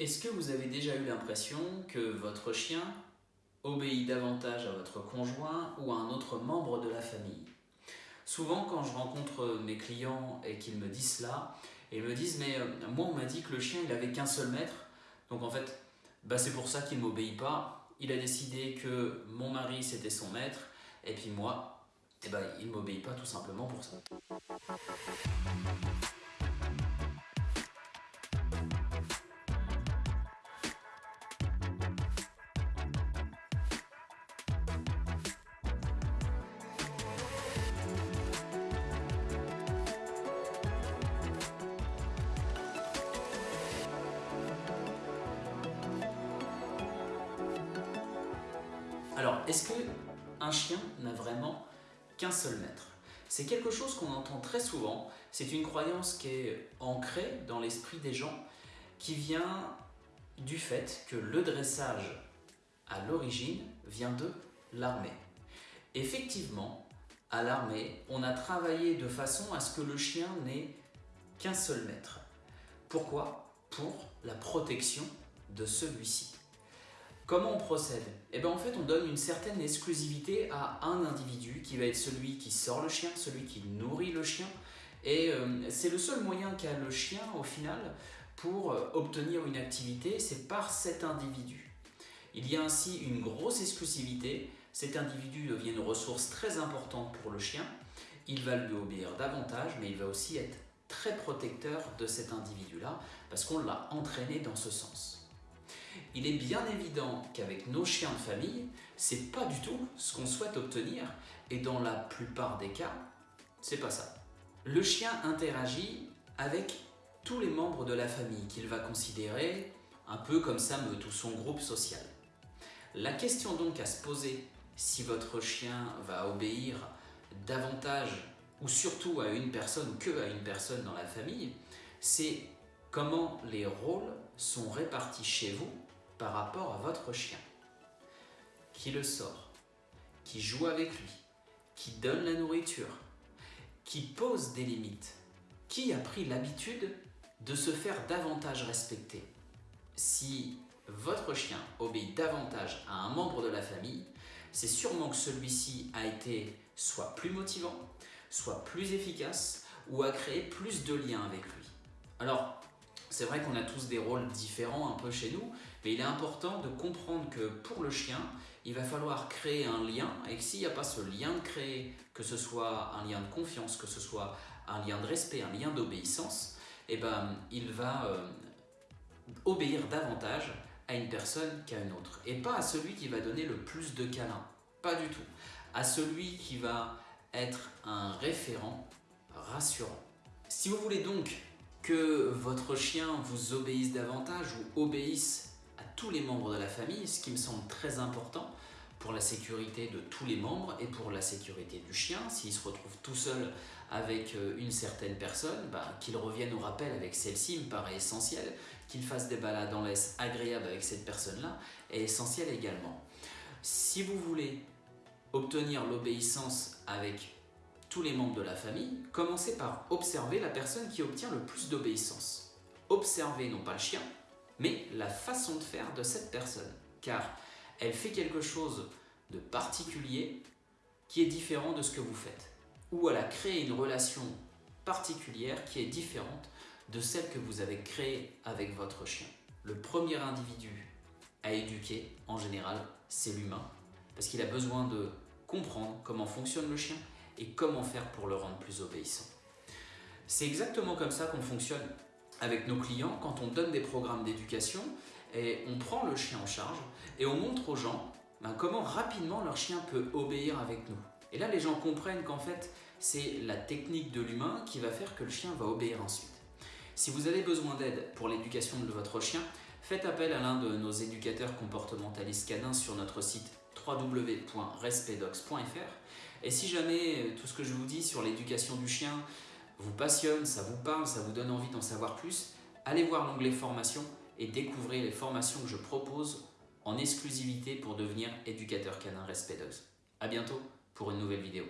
Est-ce que vous avez déjà eu l'impression que votre chien obéit davantage à votre conjoint ou à un autre membre de la famille? Souvent quand je rencontre mes clients et qu'ils me disent cela, ils me disent mais euh, moi on m'a dit que le chien il avait qu'un seul maître, donc en fait bah, c'est pour ça qu'il ne m'obéit pas, il a décidé que mon mari c'était son maître. Et puis moi eh ben, il ne m'obéit pas tout simplement pour ça. Alors, est-ce qu'un chien n'a vraiment qu'un seul maître? C'est quelque chose qu'on entend très souvent, c'est une croyance qui est ancrée dans l'esprit des gens, qui vient du fait que le dressage, à l'origine, vient de l'armée. Effectivement, à l'armée, on a travaillé de façon à ce que le chien n'ait qu'un seul maître. Pourquoi? Pour la protection de celui-ci. Comment on procède? Eh bien en fait on donne une certaine exclusivité à un individu qui va être celui qui sort le chien, celui qui nourrit le chien et euh, c'est le seul moyen qu'a le chien au final pour euh, obtenir une activité, c'est par cet individu. Il y a ainsi une grosse exclusivité, cet individu devient une ressource très importante pour le chien, il va lui obéir davantage mais il va aussi être très protecteur de cet individu-là parce qu'on l'a entraîné dans ce sens. Il est bien évident qu'avec nos chiens de famille, c'est pas du tout ce qu'on souhaite obtenir et dans la plupart des cas, c'est pas ça. Le chien interagit avec tous les membres de la famille qu'il va considérer un peu comme ça tout son groupe social. La question donc à se poser si votre chien va obéir davantage ou surtout à une personne que à une personne dans la famille, c'est comment les rôles sont répartis chez vous par rapport à votre chien. Qui le sort, qui joue avec lui, qui donne la nourriture, qui pose des limites, qui a pris l'habitude de se faire davantage respecter. Si votre chien obéit davantage à un membre de la famille, c'est sûrement que celui-ci a été soit plus motivant, soit plus efficace ou a créé plus de liens avec lui. Alors, c'est vrai qu'on a tous des rôles différents un peu chez nous, mais il est important de comprendre que pour le chien, il va falloir créer un lien et que s'il n'y a pas ce lien de créer, que ce soit un lien de confiance, que ce soit un lien de respect, un lien d'obéissance, eh ben, il va euh, obéir davantage à une personne qu'à une autre. Et pas à celui qui va donner le plus de câlins, pas du tout. À celui qui va être un référent rassurant. Si vous voulez donc que votre chien vous obéisse davantage ou obéisse à tous les membres de la famille, ce qui me semble très important pour la sécurité de tous les membres et pour la sécurité du chien. S'il se retrouve tout seul avec euh, une certaine personne, bah, qu'il revienne au rappel avec celle-ci me paraît essentiel. Qu'il fasse des balades en laisse agréables avec cette personne-là est essentiel également. Si vous voulez obtenir l'obéissance avec tous les membres de la famille, commencez par observer la personne qui obtient le plus d'obéissance. Observez non pas le chien, mais la façon de faire de cette personne, car elle fait quelque chose de particulier qui est différent de ce que vous faites, ou elle a créé une relation particulière qui est différente de celle que vous avez créée avec votre chien. Le premier individu à éduquer, en général, c'est l'humain, parce qu'il a besoin de comprendre comment fonctionne le chien et comment faire pour le rendre plus obéissant. C'est exactement comme ça qu'on fonctionne avec nos clients quand on donne des programmes d'éducation et on prend le chien en charge et on montre aux gens ben, comment rapidement leur chien peut obéir avec nous. Et là, les gens comprennent qu'en fait, c'est la technique de l'humain qui va faire que le chien va obéir ensuite. Si vous avez besoin d'aide pour l'éducation de votre chien, faites appel à l'un de nos éducateurs comportementalistes canins sur notre site www.respedox.fr et si jamais euh, tout ce que je vous dis sur l'éducation du chien vous passionne, ça vous parle, ça vous donne envie d'en savoir plus, allez voir l'onglet formation et découvrez les formations que je propose en exclusivité pour devenir éducateur canin Respedox. A bientôt pour une nouvelle vidéo.